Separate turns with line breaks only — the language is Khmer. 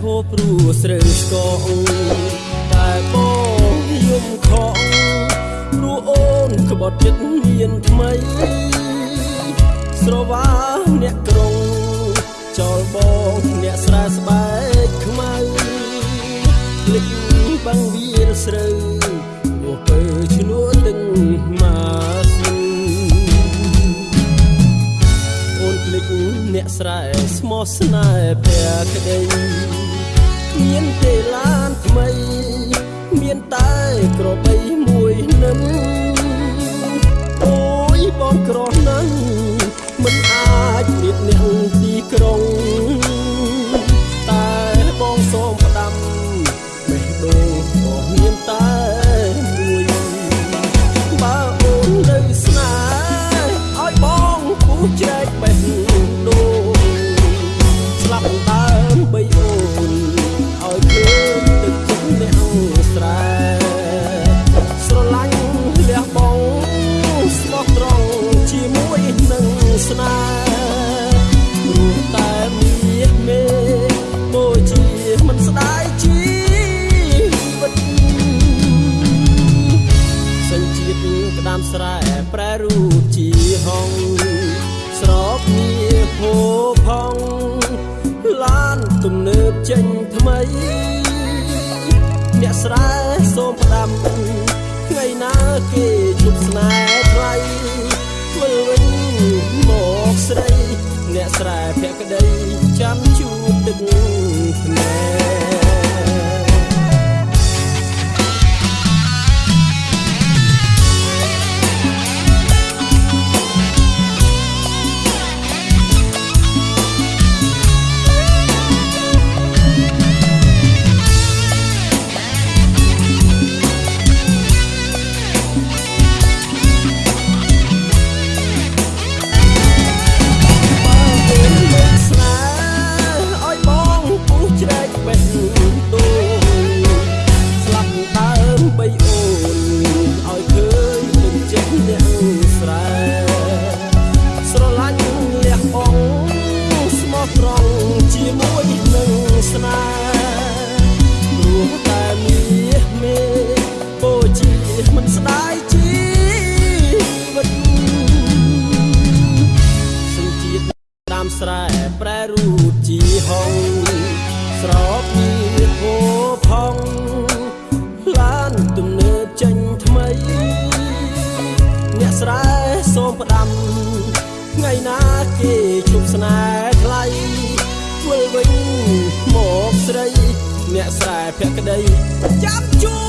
ហូ
បព្រោះស្រូវស្កងតែបងយំខំព្រោះអូនក្បត់ចិត្តមានថ្មី ស្រវាអ្នកក្រុងចោលបងអ្នកស្រែស្បែកខ្មៅភ្លេចបាំងវាលស្រូវមកពើឈ្នួទឹកមក អ្នកស្រែស្មោះស្នេហ៍ភក្តីមានទេឡានថ្មី មានតែក្របីមួយនឹមអូយបងក្រណាស់មិនអាចព្រៀបអ្នកទីក្រុង ថ្មីអ្នកស្រែសូមផ្ដាំថ្ងៃណាគេជប់ស្នេហ៍ថ្លៃធ្វើវិញមកស្រី អ្នកស្រែភក្តីចាំជួបទឹកភ្នែក ស្រែសូមផ្ដាំថ្ងៃណាគេជប់ស្នេហ៍ថ្លៃធ្វើវិញមកស្រី អ្នកស្រែភក្តីចាំជួ